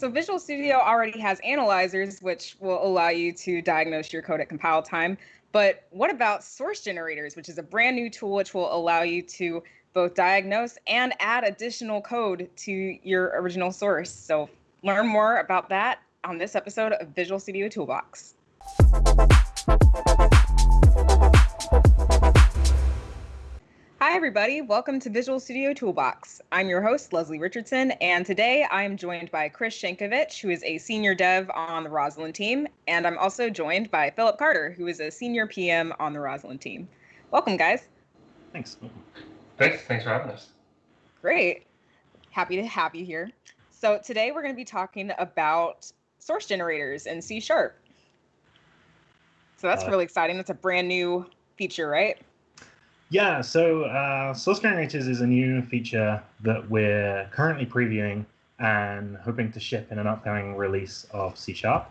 So Visual Studio already has analyzers, which will allow you to diagnose your code at compile time. But what about source generators, which is a brand new tool which will allow you to both diagnose and add additional code to your original source. So learn more about that on this episode of Visual Studio Toolbox. Hi, everybody. Welcome to Visual Studio Toolbox. I'm your host, Leslie Richardson, and today I am joined by Chris Sienkiewicz, who is a senior dev on the Roslyn team, and I'm also joined by Philip Carter, who is a senior PM on the Roslyn team. Welcome, guys. Thanks. Thanks. Thanks for having us. Great. Happy to have you here. So today we're going to be talking about source generators in C Sharp. So that's uh, really exciting. That's a brand new feature, right? Yeah, so uh, Source Generators is a new feature that we're currently previewing and hoping to ship in an upcoming release of C Sharp.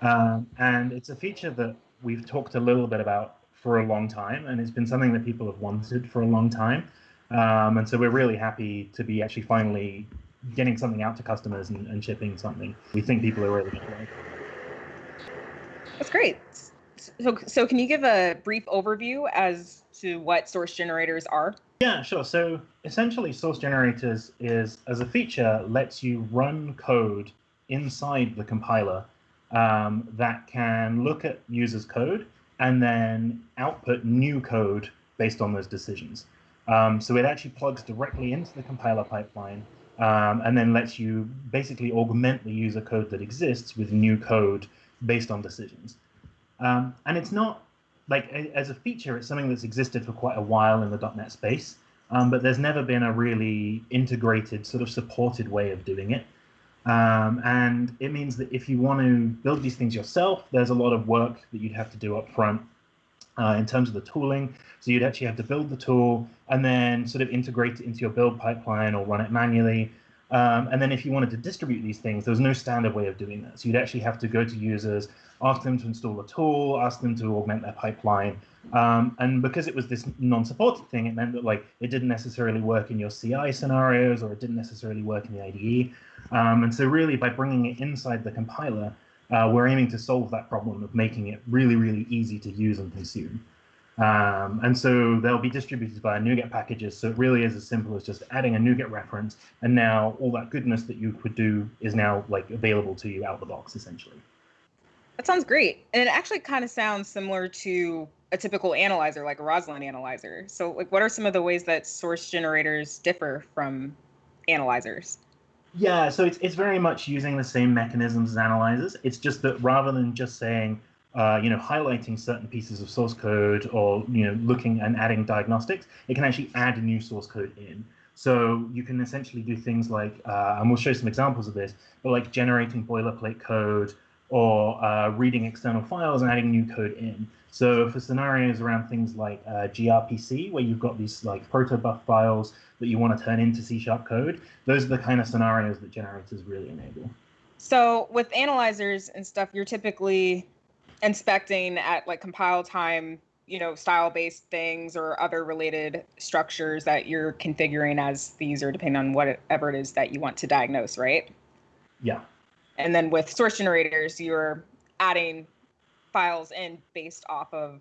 Um, and it's a feature that we've talked a little bit about for a long time, and it's been something that people have wanted for a long time. Um, and so we're really happy to be actually finally getting something out to customers and, and shipping something we think people are really going to like. That's great. So, so can you give a brief overview as to what source generators are? Yeah, sure. So essentially, source generators is, as a feature, lets you run code inside the compiler um, that can look at users' code and then output new code based on those decisions. Um, so it actually plugs directly into the compiler pipeline um, and then lets you basically augment the user code that exists with new code based on decisions. Um, and it's not like as a feature, it's something that's existed for quite a while in the .NET space, um, but there's never been a really integrated, sort of supported way of doing it. Um, and it means that if you want to build these things yourself, there's a lot of work that you'd have to do up front uh, in terms of the tooling. So you'd actually have to build the tool and then sort of integrate it into your build pipeline or run it manually. Um, and then if you wanted to distribute these things, there was no standard way of doing that. So you'd actually have to go to users, ask them to install a tool, ask them to augment their pipeline. Um, and because it was this non-supported thing, it meant that like it didn't necessarily work in your CI scenarios or it didn't necessarily work in the IDE. Um, and so really by bringing it inside the compiler, uh, we're aiming to solve that problem of making it really, really easy to use and consume. Um, and so they'll be distributed via NuGet packages. So it really is as simple as just adding a NuGet reference. And now all that goodness that you could do is now like available to you out of the box, essentially. That sounds great. And it actually kind of sounds similar to a typical analyzer, like a Roslyn analyzer. So like what are some of the ways that source generators differ from analyzers? Yeah, so it's, it's very much using the same mechanisms as analyzers. It's just that rather than just saying, uh, you know, highlighting certain pieces of source code or, you know, looking and adding diagnostics, it can actually add new source code in. So you can essentially do things like, uh, and we'll show some examples of this, but like generating boilerplate code, or uh, reading external files and adding new code in. So for scenarios around things like uh, gRPC, where you've got these like protobuf files that you want to turn into C-sharp code, those are the kind of scenarios that generators really enable. So with analyzers and stuff, you're typically inspecting at like compile time, you know, style-based things or other related structures that you're configuring as these or depending on whatever it is that you want to diagnose, right? Yeah. And then with source generators, you're adding files in based off of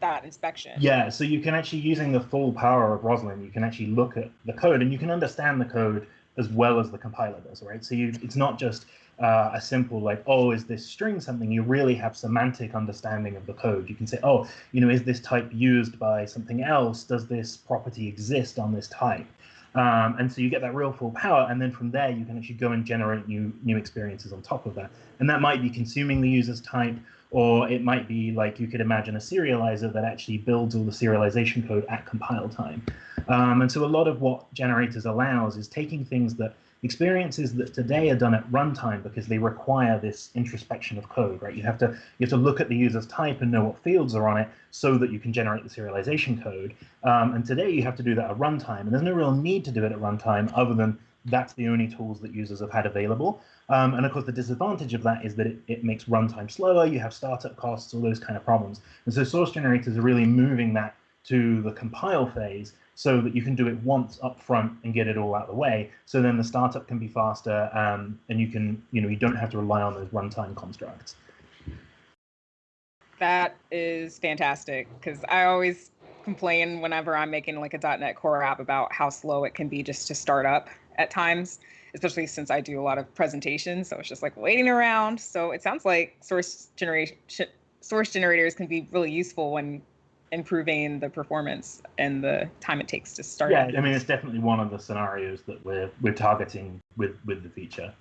that inspection. Yeah, so you can actually, using the full power of Roslyn, you can actually look at the code and you can understand the code as well as the compiler does, right? So you, it's not just uh, a simple like, oh, is this string something? You really have semantic understanding of the code. You can say, oh, you know, is this type used by something else? Does this property exist on this type? Um, and so you get that real full power, and then from there you can actually go and generate new new experiences on top of that. And that might be consuming the user's type, or it might be like you could imagine a serializer that actually builds all the serialization code at compile time. Um, and so a lot of what generators allows is taking things that experiences that today are done at runtime because they require this introspection of code, right? You have to you have to look at the user's type and know what fields are on it so that you can generate the serialization code. Um, and today you have to do that at runtime, and there's no real need to do it at runtime other than that's the only tools that users have had available. Um, and of course, the disadvantage of that is that it, it makes runtime slower. You have startup costs, all those kind of problems. And so source generators are really moving that to the compile phase so that you can do it once up front and get it all out of the way. So then the startup can be faster, um, and you can, you know, you don't have to rely on those runtime constructs. That is fantastic because I always complain whenever I'm making like a .NET Core app about how slow it can be just to start up at times, especially since I do a lot of presentations. So it's just like waiting around. So it sounds like source generation source generators can be really useful when improving the performance and the time it takes to start. Yeah, I mean it's definitely one of the scenarios that we're we're targeting with with the feature.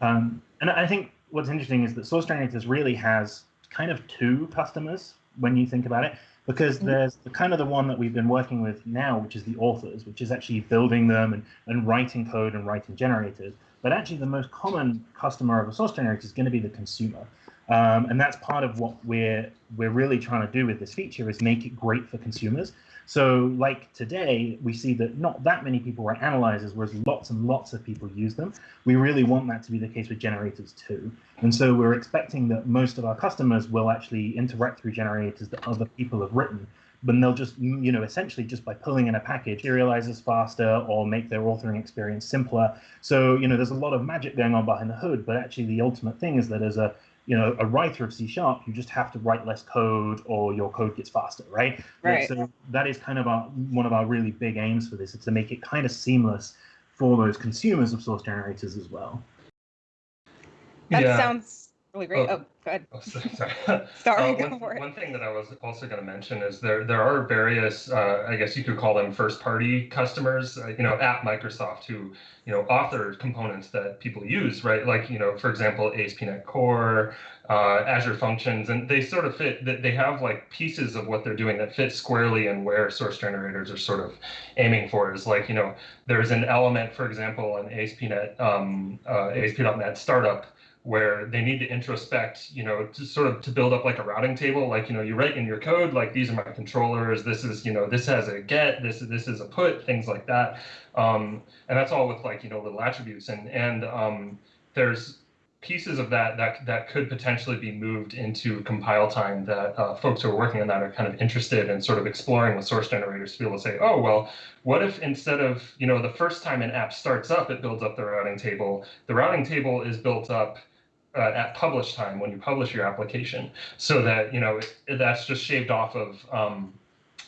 Um, and I think what's interesting is that Source Generators really has kind of two customers when you think about it, because mm-hmm. there's the kind of the one that we've been working with now, which is the authors, which is actually building them and, and writing code and writing generators. But actually, the most common customer of a source generator is going to be the consumer. Um, and that's part of what we're we're really trying to do with this feature is make it great for consumers. So like today, we see that not that many people write analyzers, whereas lots and lots of people use them. We really want that to be the case with generators too. And so we're expecting that most of our customers will actually interact through generators that other people have written but they'll just, you know, essentially just by pulling in a package, serializes faster or make their authoring experience simpler. So, you know, there's a lot of magic going on behind the hood, but actually the ultimate thing is that as a you know, a writer of C sharp, you just have to write less code or your code gets faster, right? Right. So that is kind of our, one of our really big aims for this, is to make it kind of seamless for those consumers of source generators as well. That yeah. sounds really great. Oh, oh go ahead. Oh, sorry. sorry, uh, one, for it. One thing that I was also going to mention is there there are various, uh, I guess you could call them first party customers, uh, you know, at Microsoft who, you know, author components that people use, right? Like, you know, for example, ASP.NET Core, uh, Azure Functions, and they sort of fit that they have like pieces of what they're doing that fit squarely in where source generators are sort of aiming for. Is like, you know, there's an element, for example, in ASP.NET, um, uh, ASP.NET Startup where they need to introspect, you know, to sort of to build up like a routing table, like, you know, you write in your code, like these are my controllers, this is, you know, this has a get, this is this is a put, things like that. Um, and that's all with like, you know, little attributes. And and um, there's pieces of that that that could potentially be moved into compile time that uh, folks who are working on that are kind of interested in sort of exploring with source generators to be able to say, oh, well, what if instead of, you know, the first time an app starts up, it builds up the routing table. The routing table is built up uh, at publish time when you publish your application so that you know that's just shaved off of um,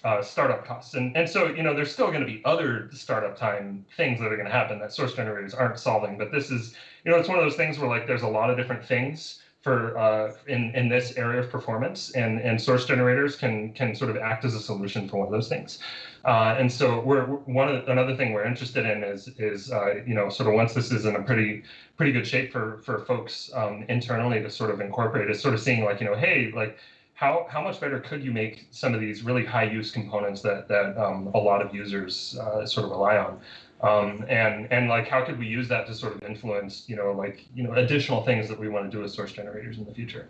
uh, startup costs. And and so you know there's still going to be other startup time things that are going to happen that source generators aren't solving but this is you know it's one of those things where like there's a lot of different things for uh, in in this area of performance, and and source generators can can sort of act as a solution for one of those things. Uh, and so we're, one of, another thing we're interested in is is uh, you know sort of once this is in a pretty pretty good shape for for folks um, internally to sort of incorporate is sort of seeing like you know hey like how how much better could you make some of these really high use components that that um, a lot of users uh, sort of rely on um, and and like how could we use that to sort of influence you know like you know additional things that we want to do with source generators in the future?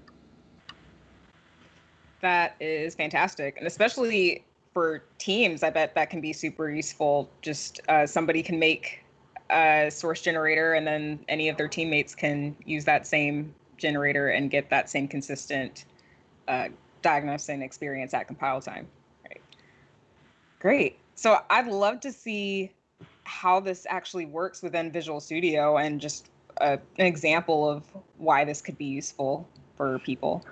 That is fantastic and especially for teams i bet that can be super useful. Just uh, somebody can make a source generator and then any of their teammates can use that same generator and get that same consistent uh, diagnosing experience at compile time right? Great. So i'd love to see how this actually works within Visual Studio and just a, an example of why this could be useful for people.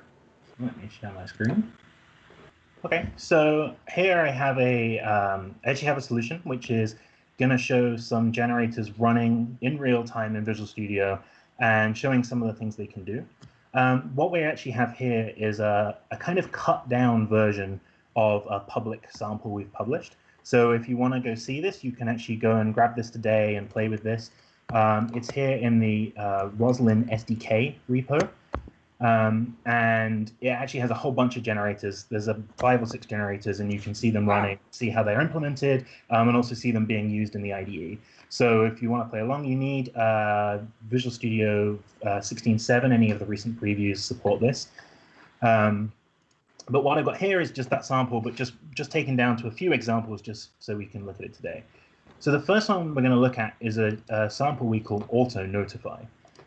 Let me share my screen. Okay, so here I have a, um, I actually have a solution which is going to show some generators running in real time in Visual Studio and showing some of the things they can do. Um, what we actually have here is a, a kind of cut down version of a public sample we've published. So if you want to go see this, you can actually go and grab this today and play with this. Um, it's here in the uh, Roslyn SDK repo. Um, and it actually has a whole bunch of generators. There's a five or six generators, and you can see them running, see how they're implemented, um, and also see them being used in the IDE. So if you want to play along, you need uh, Visual Studio uh, 16.7. Any of the recent previews support this. Um, but what I've got here is just that sample, but just, just taken down to a few examples just so we can look at it today. So the first one we're going to look at is a, a sample we call auto notify.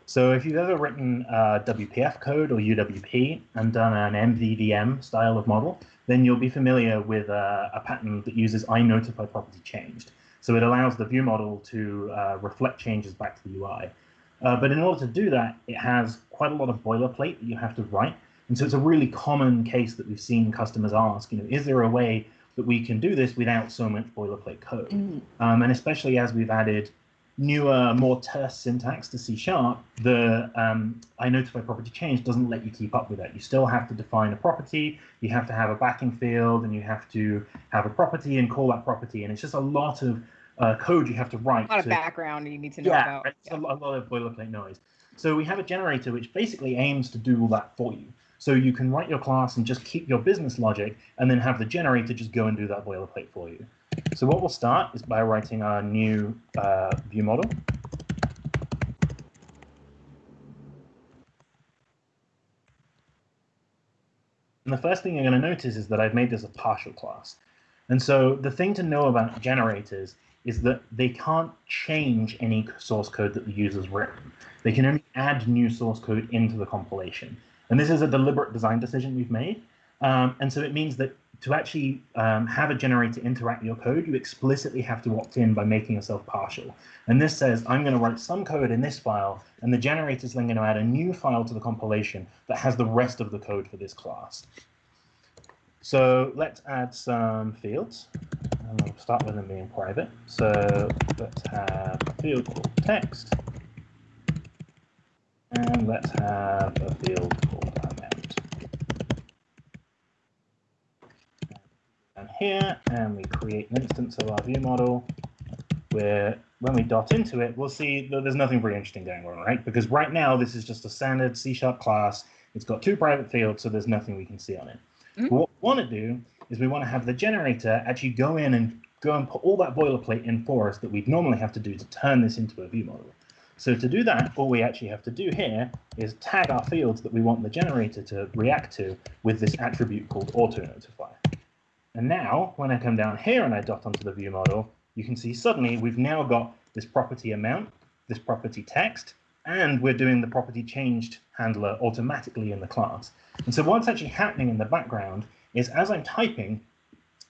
So if you've ever written uh, WPF code or UWP and done an MVVM style of model, then you'll be familiar with uh, a pattern that uses iNotify property changed. So it allows the view model to uh, reflect changes back to the UI. Uh, but in order to do that, it has quite a lot of boilerplate that you have to write. And so it's a really common case that we've seen customers ask, you know, is there a way that we can do this without so much boilerplate code? Mm. Um, and especially as we've added newer, more terse syntax to C Sharp, the um, notify property change doesn't let you keep up with that. You still have to define a property, you have to have a backing field, and you have to have a property and call that property. And it's just a lot of uh, code you have to write. A lot to, of background you need to know yeah, about. It's yeah, a, a lot of boilerplate noise. So we have a generator which basically aims to do all that for you. So you can write your class and just keep your business logic and then have the generator just go and do that boilerplate for you. So what we'll start is by writing our new uh, view model. And the first thing you're going to notice is that I've made this a partial class. And so the thing to know about generators is that they can't change any source code that the user's written. They can only add new source code into the compilation. And this is a deliberate design decision we've made. Um, and so it means that to actually um, have a generator interact with your code, you explicitly have to opt in by making yourself partial. And this says, I'm going to write some code in this file, and the generator is then going to add a new file to the compilation that has the rest of the code for this class. So let's add some fields. And we'll start with them being private. So let's have a field called text. And let's have a field called amount. And here, and we create an instance of our view model where when we dot into it, we'll see that there's nothing very interesting going on, right? Because right now, this is just a standard C-sharp class. It's got two private fields, so there's nothing we can see on it. Mm -hmm. What we want to do is we want to have the generator actually go in and go and put all that boilerplate in for us that we'd normally have to do to turn this into a view model. So to do that, all we actually have to do here is tag our fields that we want the generator to react to with this attribute called auto-notify. And now, when I come down here and I dot onto the view model, you can see suddenly we've now got this property amount, this property text, and we're doing the property changed handler automatically in the class. And so what's actually happening in the background is as I'm typing,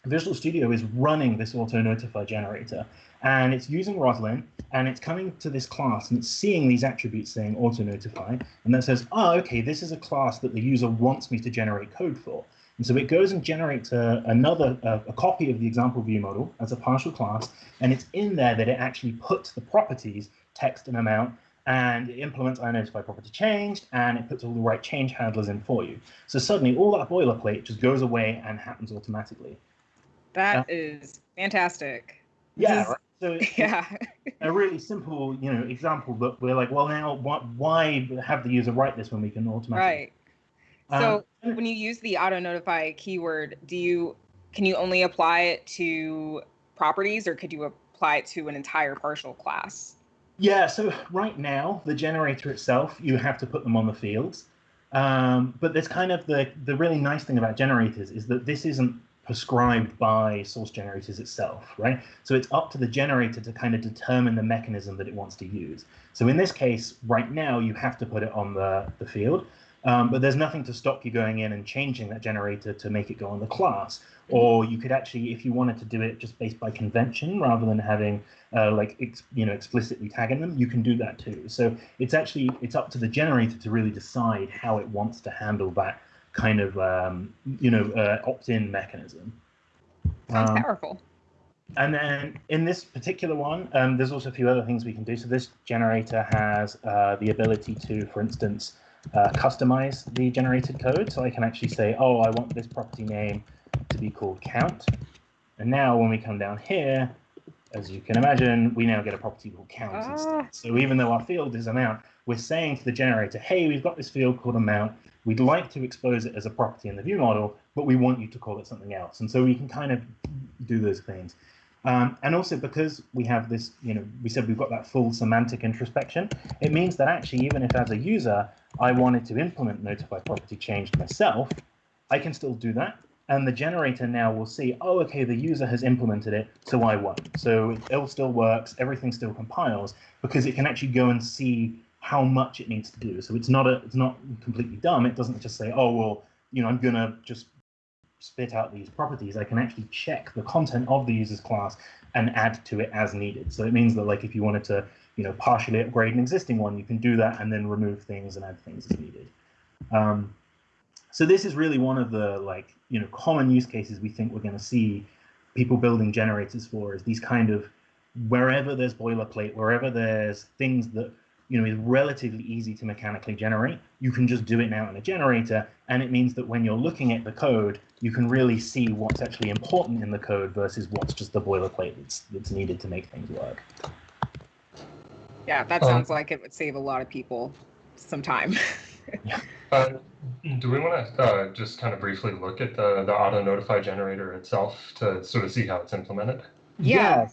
Visual Studio is running this auto notify generator and it's using Roslyn and it's coming to this class and it's seeing these attributes saying auto notify and that says, oh, okay, this is a class that the user wants me to generate code for. And so it goes and generates a, another a, a copy of the example view model as a partial class, and it's in there that it actually puts the properties text and amount and it implements iNotify property changed, and it puts all the right change handlers in for you. So suddenly all that boilerplate just goes away and happens automatically. That uh, is fantastic. Yeah, right? So yeah, a really simple, you know, example. But we're like, well, now what, why have the user write this when we can automatically? Right. So um, when you use the auto notify keyword, do you can you only apply it to properties, or could you apply it to an entire partial class? Yeah, so right now, the generator itself, you have to put them on the fields. Um, but there's kind of the, the really nice thing about generators is that this isn't prescribed by source generators itself, right? So it's up to the generator to kind of determine the mechanism that it wants to use. So in this case, right now, you have to put it on the, the field. Um, but there's nothing to stop you going in and changing that generator to make it go on the class. Or you could actually, if you wanted to do it just based by convention rather than having uh, like you know explicitly tagging them, you can do that too. So it's actually it's up to the generator to really decide how it wants to handle that kind of um, you know uh, opt-in mechanism. Sounds um, powerful. And then in this particular one, um, there's also a few other things we can do. So this generator has uh, the ability to, for instance, uh, customize the generated code. So I can actually say, oh, I want this property name to be called count. And now when we come down here, as you can imagine, we now get a property called count ah. instead. So even though our field is amount, we're saying to the generator, hey, we've got this field called amount. We'd like to expose it as a property in the view model, but we want you to call it something else. And so we can kind of do those things. Um, and also because we have this, you know, we said we've got that full semantic introspection, it means that actually, even if as a user, I wanted to implement notify property changed myself, I can still do that. And the generator now will see, oh, okay, the user has implemented it, so I won't. So it all still works, everything still compiles, because it can actually go and see how much it needs to do. So it's not a it's not completely dumb. It doesn't just say, oh well, you know, I'm gonna just spit out these properties. I can actually check the content of the user's class and add to it as needed. So it means that like if you wanted to, you know, partially upgrade an existing one, you can do that and then remove things and add things as needed. Um, so this is really one of the like, you know, common use cases we think we're going to see people building generators for is these kind of wherever there's boilerplate, wherever there's things that you know is relatively easy to mechanically generate, you can just do it now in a generator, and it means that when you're looking at the code, you can really see what's actually important in the code versus what's just the boilerplate that's that's needed to make things work. Yeah, that um, sounds um, like it would save a lot of people some time. yeah. Uh, do we want to uh, just kind of briefly look at the, the auto notify generator itself to sort of see how it's implemented? Yeah.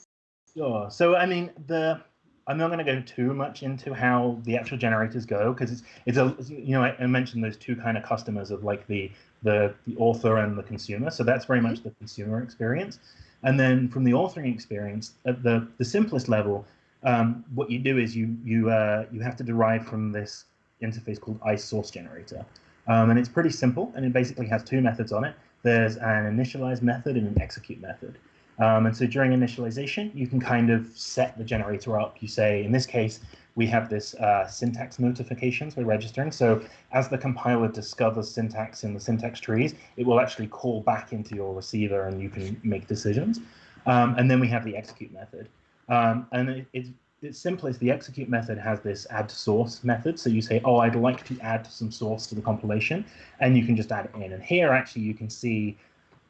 Sure. So, I mean, the I'm not going to go too much into how the actual generators go because it's it's a you know I, I, mentioned those two kind of customers of like the, the the author and the consumer. So that's very much the consumer experience. And then from the authoring experience, at the the simplest level, um, what you do is you you uh, you have to derive from this interface called iSource generator, um, and it's pretty simple. And it basically has two methods on it. There's an initialize method and an execute method. Um, and so during initialization, you can kind of set the generator up. You say, in this case, we have this uh, syntax notifications we're registering. So as the compiler discovers syntax in the syntax trees, it will actually call back into your receiver and you can make decisions. Um, and then we have the execute method. Um, and it, it's, it's simplest. The execute method has this add source method. So you say, oh, I'd like to add some source to the compilation, and you can just add it in. And here, actually, you can see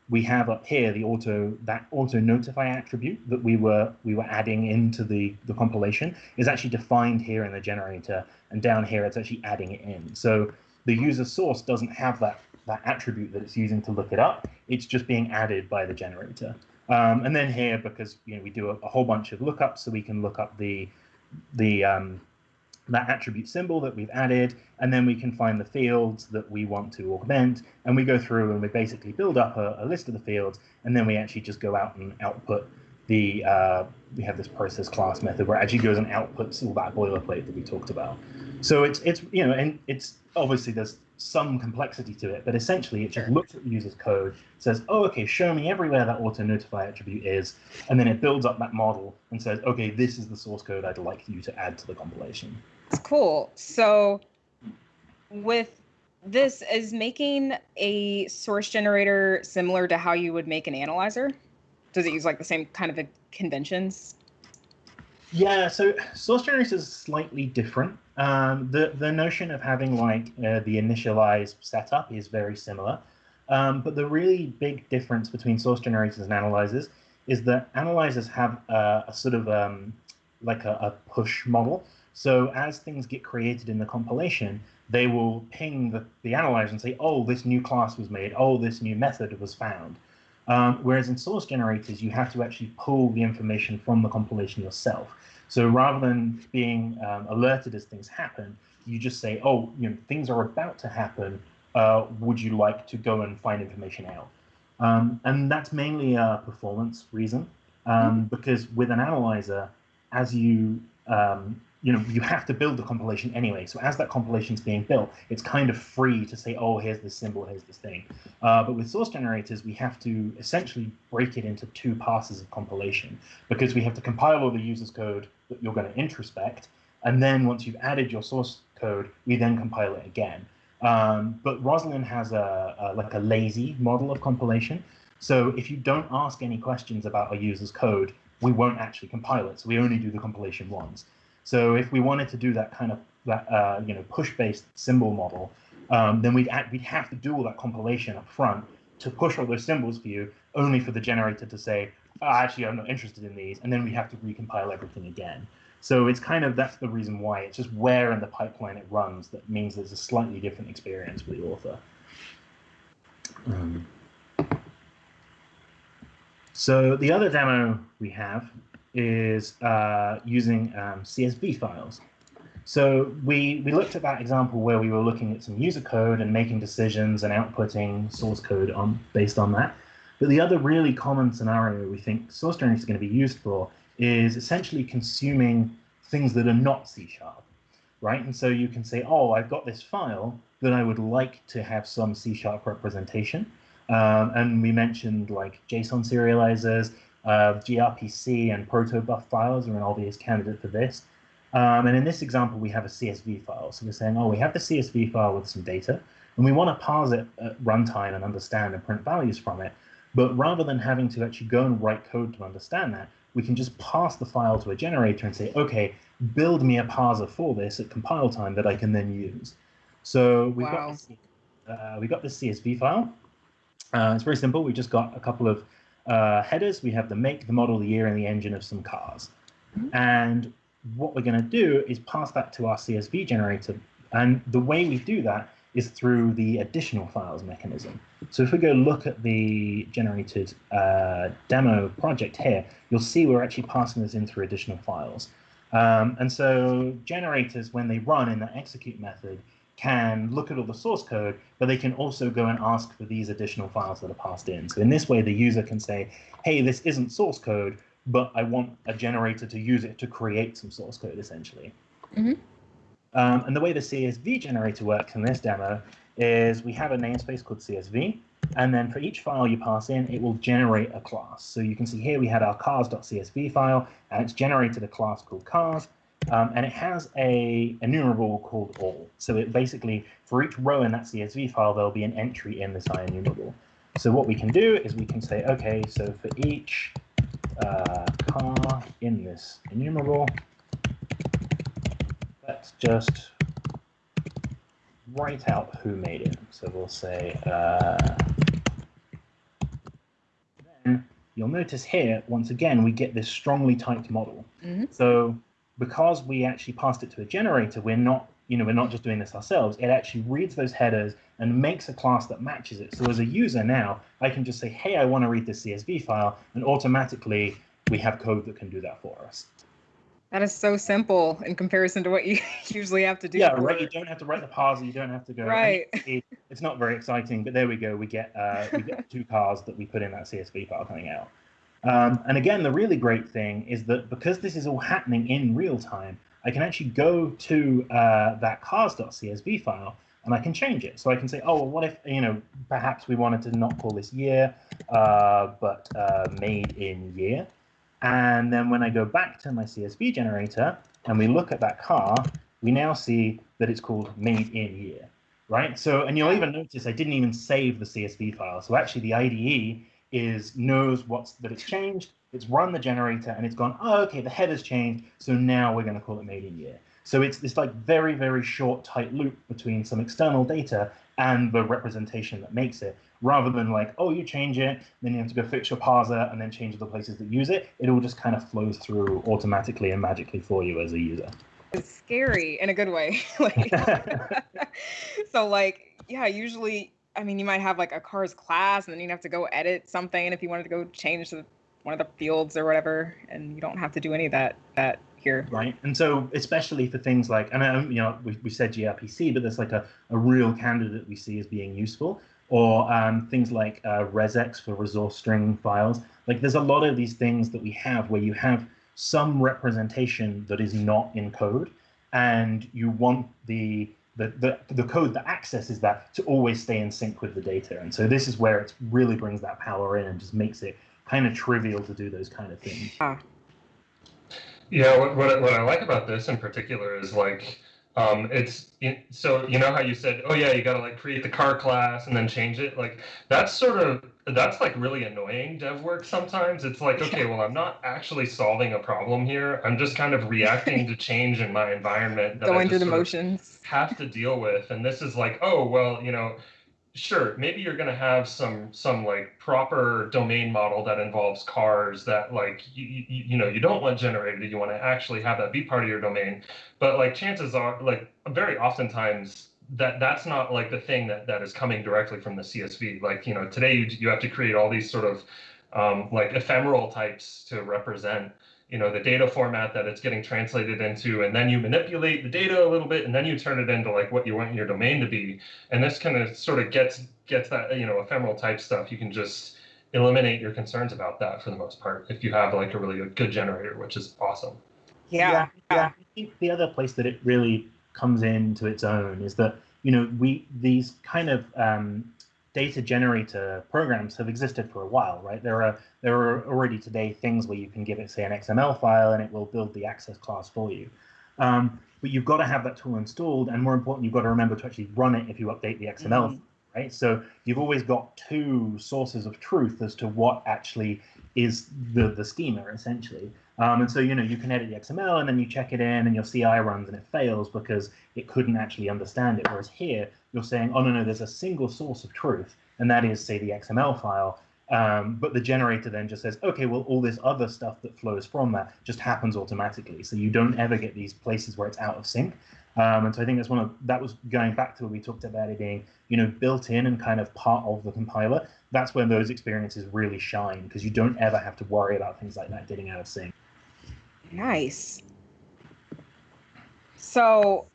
we have up here the auto that auto notify attribute that we were we were adding into the the compilation is actually defined here in the generator and down here it's actually adding it in so the user source doesn't have that that attribute that it's using to look it up it's just being added by the generator um, and then here because you know we do a, a, whole bunch of lookups so we can look up the the um, that attribute symbol that we've added, and then we can find the fields that we want to augment, and we go through and we basically build up a, a list of the fields, and then we actually just go out and output the, uh, we have this process class method where it actually goes and outputs all that boilerplate that we talked about. So it's, it's you know, and it's obviously there's some complexity to it, but essentially it just looks at the user's code, says, oh, okay, show me everywhere that auto notify attribute is, and then it builds up that model and says, okay, this is the source code I'd like you to add to the compilation. It's cool. So with this is making a source generator similar to how you would make an analyzer? Does it use like the same kind of conventions? Yeah, so source generators is slightly different. Um, the the notion of having like uh, the initialized setup is very similar, um, but the really big difference between source generators and analyzers is that analyzers have a, a sort of um, like a, a, push model. So as things get created in the compilation, they will ping the, the analyzer and say, "Oh, this new class was made. Oh, this new method was found." Um, whereas in source generators, you have to actually pull the information from the compilation yourself. So rather than being um, alerted as things happen, you just say, oh, you know, things are about to happen. Uh, would you like to go and find information out? Um, and that's mainly a performance reason, um, mm-hmm. because with an analyzer, as you um, you know, you have to build the compilation anyway. So as that compilation is being built, it's kind of free to say, oh, here's this symbol, here's this thing. Uh, but with source generators, we have to essentially break it into two passes of compilation because we have to compile all the user's code that you're going to introspect. And then once you've added your source code, we then compile it again. Um, but Roslyn has a, a, like a lazy model of compilation. So if you don't ask any questions about a user's code, we won't actually compile it. So we only do the compilation once. So if we wanted to do that kind of that uh, you know push-based symbol model, um, then we'd we'd have to do all that compilation up front to push all those symbols for you, only for the generator to say, oh, actually, I'm not interested in these, and then we have to recompile everything again. So it's kind of that's the reason why it's just where in the pipeline it runs that means there's a slightly different experience for the author. Um, so the other demo we have is uh, using um, CSV files. So we, we looked at that example where we were looking at some user code and making decisions and outputting source code on based on that. But the other really common scenario we think source generators is going to be used for is essentially consuming things that are not C sharp. right? And so you can say, oh, I've got this file that I would like to have some C sharp representation. Um, and we mentioned like JSON serializers, uh, gRPC and protobuf files are an obvious candidate for this. Um, and in this example, we have a CSV file. So we're saying, oh, we have the CSV file with some data, and we want to parse it at runtime and understand and print values from it. But rather than having to actually go and write code to understand that, we can just pass the file to a generator and say, okay, build me a parser for this at compile time that I can then use. So we've wow. got this, uh, we got this CSV file. Uh, it's very simple. We just got a couple of uh, headers. We have the make, the model, the year, and the engine of some cars. Mm -hmm. And what we're going to do is pass that to our CSV generator. And the way we do that is through the additional files mechanism. So if we go look at the generated uh, demo project here, you'll see we're actually passing this in through additional files. Um, and so generators, when they run in the execute method, can look at all the source code, but they can also go and ask for these additional files that are passed in. So in this way, the user can say, hey, this isn't source code, but I want a generator to use it to create some source code, essentially. Mm -hmm. um, and the way the CSV generator works in this demo is we have a namespace called CSV, and then for each file you pass in, it will generate a class. So you can see here we had our cars.csv file, and it's generated a class called cars, um, and it has a enumerable called all. So it basically, for each row in that CSV file, there'll be an entry in this IEnumerable. So what we can do is we can say, okay, so for each uh, car in this enumerable. Let's just write out who made it. So we'll say, uh, then you'll notice here, once again, we get this strongly typed model. Mm -hmm. So because we actually passed it to a generator, we're not, you know, we're not just doing this ourselves. It actually reads those headers and makes a class that matches it. So as a user now, I can just say, hey, I want to read this CSV file, and automatically we have code that can do that for us. That is so simple in comparison to what you usually have to do. Yeah, right. You don't have to write the parser. You don't have to go. Right. it's not very exciting, but there we go. We get uh, we get two cars that we put in that CSV file coming out. Um, and again, the really great thing is that because this is all happening in real time, I can actually go to uh, that cars.csv file and I can change it. So I can say, oh, well, what if, you know, perhaps we wanted to not call this year, uh, but uh, made in year. And then when I go back to my CSV generator and we look at that car, we now see that it's called made in year, right? So, and you'll even notice I didn't even save the CSV file. So actually the IDE is knows what's that it's changed, it's run the generator and it's gone, oh, okay, the header's changed. So now we're going to call it made in year. So it's this like very, very short, tight loop between some external data and the representation that makes it, rather than like, oh, you change it, then you have to go fix your parser and then change the places that use it. It all just kind of flows through automatically and magically for you as a user. It's scary in a good way. like, so like, yeah, usually, I mean, you might have like a cars class and then you have to go edit something if you wanted to go change the, one of the fields or whatever, and you don't have to do any of that that here. Right. And so, especially for things like, and um, you know, we, we said gRPC, but there's like a, a real candidate we see as being useful, or um, things like uh, resx for resource string files. Like, there's a lot of these things that we have where you have some representation that is not in code, and you want the the, the, the code that accesses that to always stay in sync with the data. And so this is where it really brings that power in and just makes it kind of trivial to do those kind of things. Ah, yeah, what, what, what I like about this in particular is like, um, it's so you know how you said, oh yeah, you got to like create the car class and then change it. Like that's sort of that's like really annoying dev work sometimes. It's like, okay, well, I'm not actually solving a problem here. I'm just kind of reacting to change in my environment. That Going through the motions. Have to deal with, and this is like, oh well, you know sure maybe you're going to have some some like proper domain model that involves cars that like you, you, you know you don't want generated you want to actually have that be part of your domain but like chances are like very oftentimes that that's not like the thing that that is coming directly from the csv like you know today you, you have to create all these sort of um, like ephemeral types to represent you know the data format that it's getting translated into and then you manipulate the data a little bit and then you turn it into like what you want your domain to be. And this kind of sort of gets gets that you know ephemeral type stuff. You can just eliminate your concerns about that for the most part if you have like a really good generator which is awesome. Yeah yeah, yeah. i think the other place that it really comes into its own is that you know we these kind of um, data generator programs have existed for a while, right? There are there are already today things where you can give it say an XML file and it will build the access class for you. Um, but you've got to have that tool installed, and more important, you've got to remember to actually run it if you update the XML, mm -hmm. right? So you've always got two sources of truth as to what actually is the the schema essentially. Um, and so you know you can edit the XML and then you check it in and your CI runs and it fails because it couldn't actually understand it. Whereas here you're saying, oh no no, there's a single source of truth, and that is say the XML file. Um, but the generator then just says, okay, well, all this other stuff that flows from that just happens automatically. So you don't ever get these places where it's out of sync. Um, and so I think that's one of that was going back to what we talked about it being, you know, built in and kind of part of the compiler. That's when those experiences really shine because you don't ever have to worry about things like that getting out of sync. Nice. So,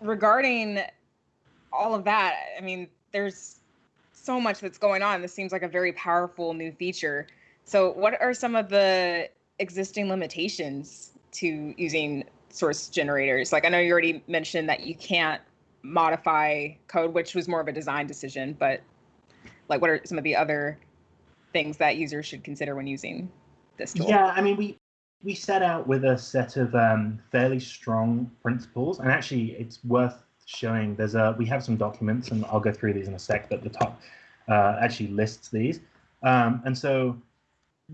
regarding all of that, I mean, there's so much that's going on. This seems like a very powerful new feature. So, what are some of the existing limitations to using source generators? Like, I know you already mentioned that you can't modify code, which was more of a design decision, but like, what are some of the other things that users should consider when using this tool? Yeah, I mean, we we set out with a set of um, fairly strong principles, and actually, it's worth showing. There's a we have some documents, and I'll go through these in a sec. But the top uh, actually lists these, um, and so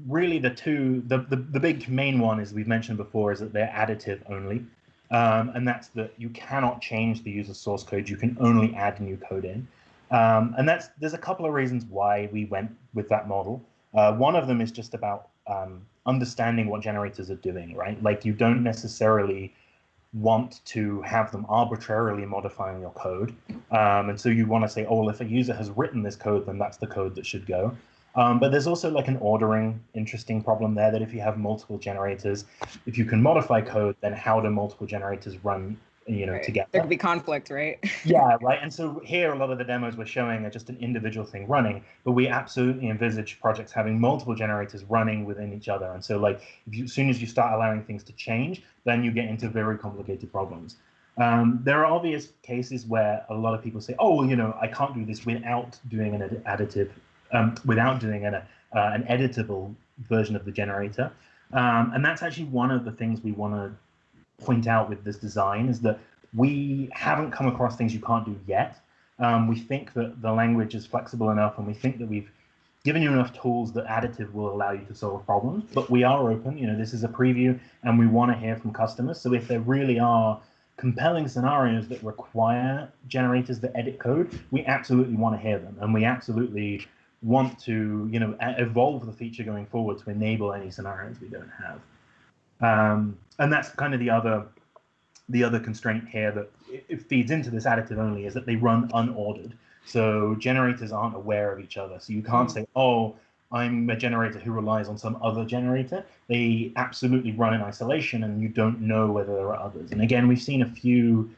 really the two the, the the big main one is we've mentioned before is that they're additive only, um, and that's that you cannot change the user source code. You can only add new code in, um, and that's there's a couple of reasons why we went with that model. Uh, one of them is just about um, understanding what generators are doing, right? Like you don't necessarily want to have them arbitrarily modifying your code. Um, and so you want to say, oh, well, if a user has written this code, then that's the code that should go. Um, but there's also like an ordering interesting problem there that if you have multiple generators, if you can modify code, then how do multiple generators run you know, right. together. There could be conflict, right? yeah, right. And so here, a lot of the demos we're showing are just an individual thing running, but we absolutely envisage projects having multiple generators running within each other. And so, like, if you, as soon as you start allowing things to change, then you get into very complicated problems. Um, there are obvious cases where a lot of people say, "Oh, well, you know, I can't do this without doing an additive, um, without doing an, uh, an editable version of the generator." Um, and that's actually one of the things we want to point out with this design is that we haven't come across things you can't do yet. Um, we think that the language is flexible enough, and we think that we've given you enough tools that additive will allow you to solve problems. But we are open. You know, this is a preview, and we want to hear from customers. So if there really are compelling scenarios that require generators that edit code, we absolutely want to hear them, and we absolutely want to, you know, evolve the feature going forward to enable any scenarios we don't have. Um, and that's kind of the other the other constraint here that it feeds into this additive only is that they run unordered. So generators aren't aware of each other. So you can't say, oh, I'm a generator who relies on some other generator. They absolutely run in isolation and you don't know whether there are others. And again, we've seen a few,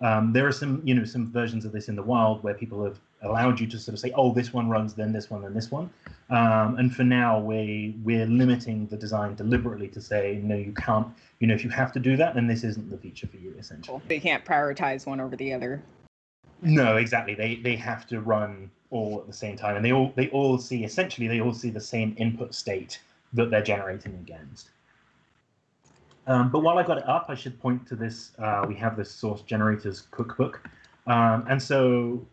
um, there are some, you know, some versions of this in the wild where people have allowed you to sort of say, oh, this one runs, then this one, then this one. Um, and for now, we we're limiting the design deliberately to say, no, you can't. You know, if you have to do that, then this isn't the feature for you, essentially. They can't prioritize one over the other. No, exactly. They they have to run all at the same time, and they all they all see essentially they all see the same input state that they're generating against. Um, but while I got it up, I should point to this. Uh, we have this source generators cookbook. Um, and so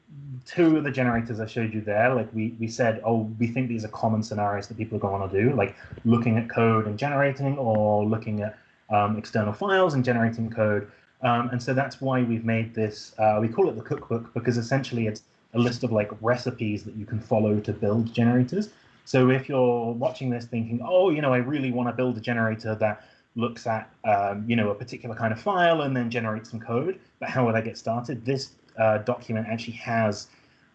two of the generators I showed you there, like we, we said, oh, we think these are common scenarios that people are going to do, like looking at code and generating or looking at um, external files and generating code. Um, and so that's why we've made this, uh, we call it the cookbook because essentially it's a list of like recipes that you can follow to build generators. So if you're watching this thinking, oh, you know, I really want to build a generator that looks at, um, you know, a particular kind of file and then generates some code, but how would I get started? This uh, document actually has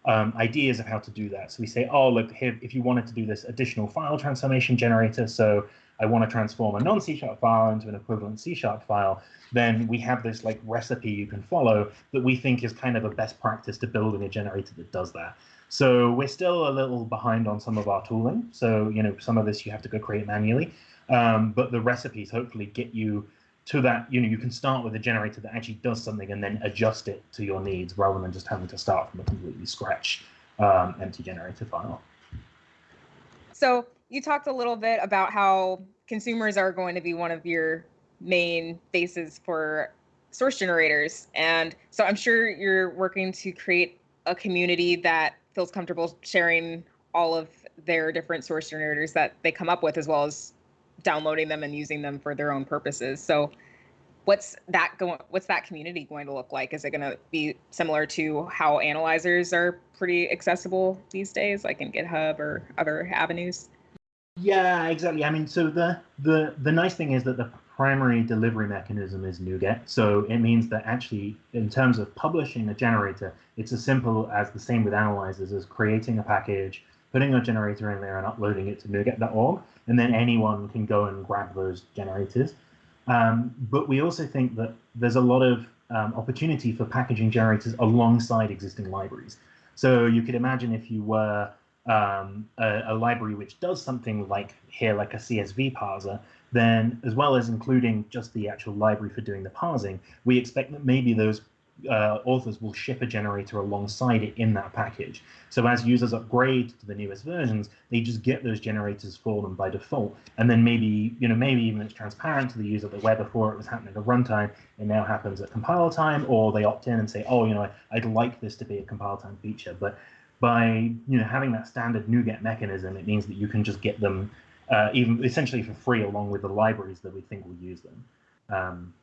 um, ideas of how to do that. So we say, oh, look, here, if you wanted to do this additional file transformation generator, so I want to transform a non-C sharp file into an equivalent C sharp file, then we have this like recipe you can follow that we think is kind of a best practice to building a generator that does that. So we're still a little behind on some of our tooling. So, you know, some of this you have to go create manually. Um, but the recipes hopefully get you to that, you know, you can start with a generator that actually does something and then adjust it to your needs rather than just having to start from a completely scratch um, empty generator file. So you talked a little bit about how consumers are going to be one of your main bases for source generators. And so I'm sure you're working to create a community that feels comfortable sharing all of their different source generators that they come up with, as well as downloading them and using them for their own purposes. So what's that going what's that community going to look like? Is it going to be similar to how analyzers are pretty accessible these days, like in GitHub or other avenues? Yeah, exactly. I mean, so the the the nice thing is that the primary delivery mechanism is NuGet. So it means that actually, in terms of publishing a generator, it's as simple as the same with analyzers as creating a package, putting a generator in there and uploading it to NuGet.org, and then anyone can go and grab those generators. Um, but we also think that there's a lot of um, opportunity for packaging generators alongside existing libraries. So you could imagine if you were um, a, a, library which does something like here, like a CSV parser, then as well as including just the actual library for doing the parsing, we expect that maybe those uh, authors will ship a generator alongside it in that package. So as users upgrade to the newest versions, they just get those generators for them by default. And then maybe, you know, maybe even it's transparent to the user that where before it was happening at runtime, it now happens at compile time, or they opt in and say, oh, you know, I'd like this to be a compile time feature. But by you know having that standard NuGet mechanism, it means that you can just get them uh, even essentially for free along with the libraries that we think will use them. Um,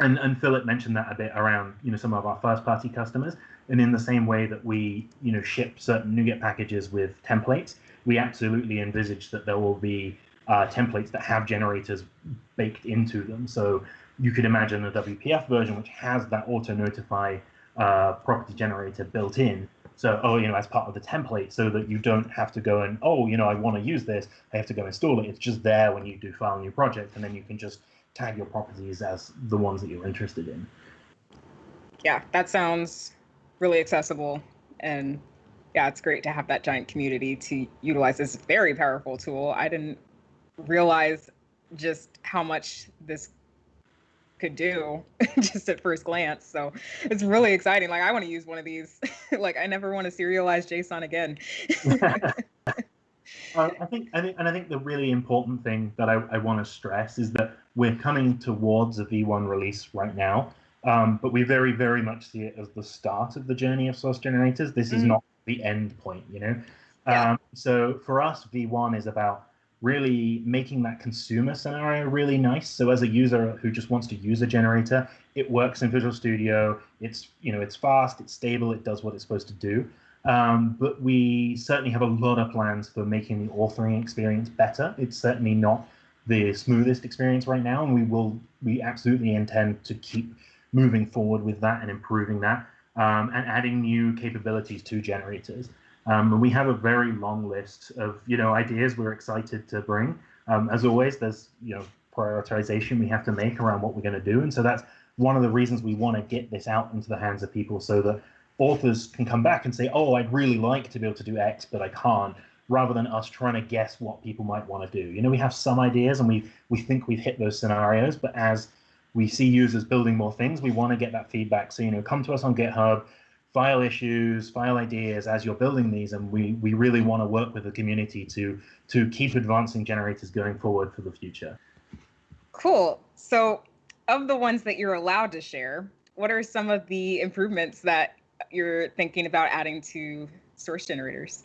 and, and Philip mentioned that a bit around you know some of our first party customers. And in the same way that we you know ship certain NuGet packages with templates, we absolutely envisage that there will be uh, templates that have generators baked into them. So you could imagine a WPF version which has that auto notify uh, property generator built in so, oh, you know, as part of the template so that you don't have to go and, oh, you know, I want to use this, I have to go install it. It's just there when you do file new project, and then you can just tag your properties as the ones that you're interested in. Yeah, that sounds really accessible. And yeah, it's great to have that giant community to utilize this very powerful tool. I didn't realize just how much this could do just at first glance. So it's really exciting. Like I want to use one of these. like I never want to serialize JSON again. I think, I think, and I think the really important thing that I, I want to stress is that we're coming towards a V1 release right now, um, but we very, very much see it as the start of the journey of source generators. This mm. is not the end point, you know. Yeah. Um, so for us, V1 is about really making that consumer scenario really nice. So as a user who just wants to use a generator, it works in Visual Studio. It's you know it's fast, it's stable, it does what it's supposed to do. Um, but we certainly have a lot of plans for making the authoring experience better. It's certainly not the smoothest experience right now, and we will we absolutely intend to keep moving forward with that and improving that um, and adding new capabilities to generators. Um, we have a very long list of you know ideas we're excited to bring. Um, as always, there's you know prioritization we have to make around what we're going to do, and so that's one of the reasons we want to get this out into the hands of people so that authors can come back and say, "Oh, I'd really like to be able to do X, but I can't." Rather than us trying to guess what people might want to do. You know, we have some ideas and we we think we've hit those scenarios, but as we see users building more things, we want to get that feedback. So you know, come to us on GitHub file issues, file ideas as you're building these, and we we really want to work with the community to to keep advancing generators going forward for the future. Cool. So, of the ones that you're allowed to share, what are some of the improvements that you're thinking about adding to source generators?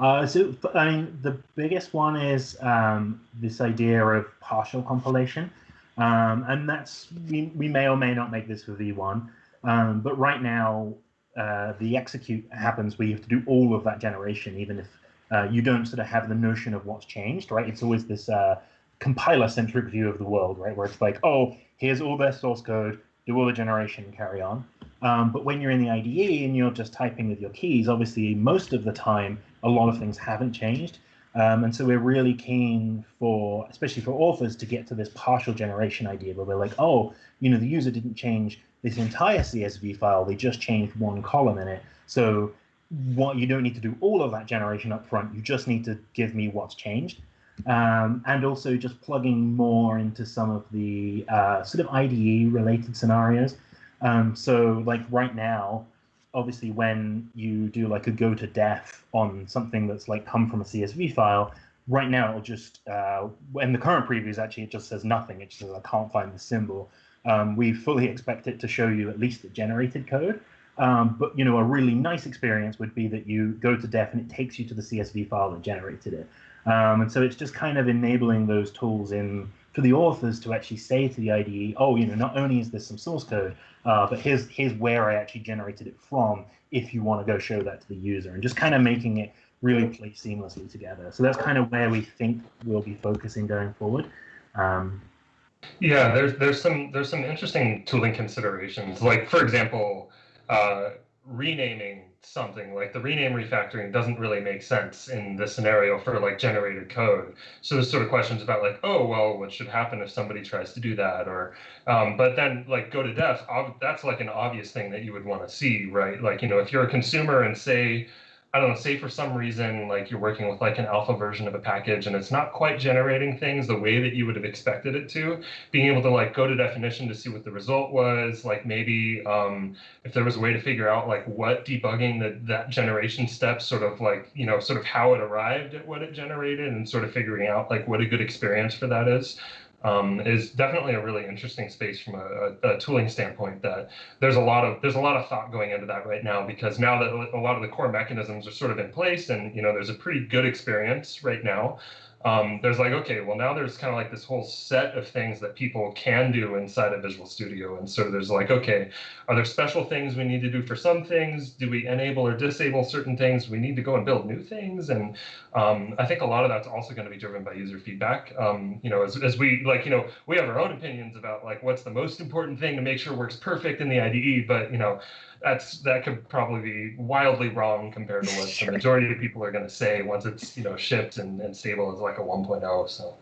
Uh, so, I mean, the biggest one is um, this idea of partial compilation. Um, and that's, we, we may or may not make this for V1. Um, but right now, uh, the execute happens where you have to do all of that generation, even if uh, you don't sort of have the notion of what's changed, right? It's always this uh, compiler-centric view of the world, right? Where it's like, oh, here's all their source code, do all the generation, carry on. Um, but when you're in the IDE and you're just typing with your keys, obviously most of the time, a lot of things haven't changed. Um, and so we're really keen for, especially for authors, to get to this partial generation idea where we're like, oh, you know, the user didn't change this entire CSV file, they just changed one column in it. So what you don't need to do all of that generation up front, you just need to give me what's changed. um, and also just plugging more into some of the uh, sort of IDE related scenarios. Um, so like right now, obviously when you do like a go to def on something that's like come from a CSV file, right now it'll just, uh, in the current previews actually it just says nothing, it just says I can't find the symbol. Um, we fully expect it to show you at least the generated code. Um, but you know, a really nice experience would be that you go to def and it takes you to the CSV file that generated it. Um, and so it's just kind of enabling those tools in for the authors to actually say to the IDE, oh, you know, not only is this some source code, uh, but here's here's where I actually generated it from. If you want to go show that to the user, and just kind of making it really play seamlessly together. So that's kind of where we think we'll be focusing going forward. Um, yeah, there's there's some there's some interesting tooling considerations. Like for example, uh, renaming something like the rename refactoring doesn't really make sense in this scenario for like generated code. So there's sort of questions about like oh well what should happen if somebody tries to do that or um, but then like go to def that's like an obvious thing that you would want to see right? Like you know if you're a consumer and say I don't know, say for some reason, like you're working with like an alpha version of a package and it's not quite generating things the way that you would have expected it to, being able to like go to definition to see what the result was, like maybe um, if there was a way to figure out like what debugging that that generation step sort of like, you know, sort of how it arrived at what it generated and sort of figuring out like what a good experience for that is um, is definitely a really interesting space from a, a, a, tooling standpoint. That there's a lot of there's a lot of thought going into that right now because now that a lot of the core mechanisms are sort of in place, and you know there's a pretty good experience right now um, there's like, okay, well now there's kind of like this whole set of things that people can do inside of Visual Studio. And so there's like, okay, are there special things we need to do for some things? Do we enable or disable certain things? We need to go and build new things. And um, I think a lot of that's also going to be driven by user feedback. Um, you know, as, as we like, you know, we have our own opinions about like what's the most important thing to make sure works perfect in the IDE, but you know, that's that could probably be wildly wrong compared to what sure. the majority of people are going to say once it's you know shipped and, and stable as like a 1.0 so.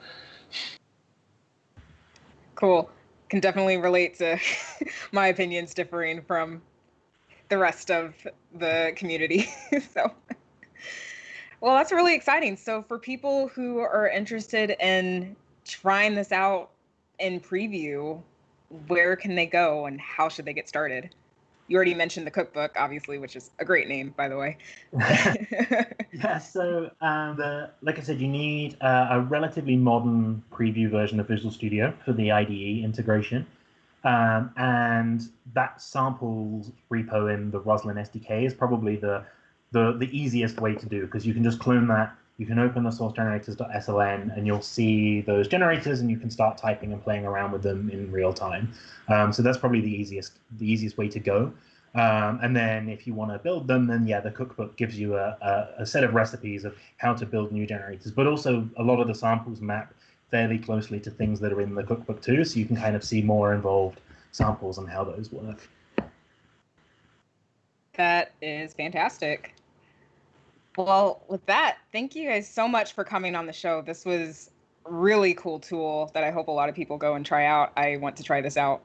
Cool. Can definitely relate to my opinions differing from the rest of the community so. Well that's really exciting. So for people who are interested in trying this out in preview where can they go and how should they get started you already mentioned the cookbook, obviously, which is a great name, by the way. yeah, so um, the, like I said, you need uh, a relatively modern preview version of Visual Studio for the IDE integration. Um, and that samples repo in the Roslyn SDK is probably the, the, the easiest way to do because you can just clone that. You can open the source generators.sln and you'll see those generators and you can start typing and playing around with them in real time. Um, so that's probably the easiest the easiest way to go. Um, and then if you want to build them, then yeah, the cookbook gives you a, a, a, set of recipes of how to build new generators. But also a lot of the samples map fairly closely to things that are in the cookbook too, so you can kind of see more involved samples and how those work. That is fantastic. Well, with that, thank you guys so much for coming on the show. This was really cool tool that I hope a lot of people go and try out. I want to try this out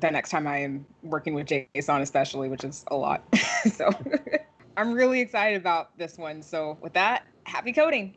the next time I am working with JSON, especially, which is a lot. so I'm really excited about this one. So with that, happy coding.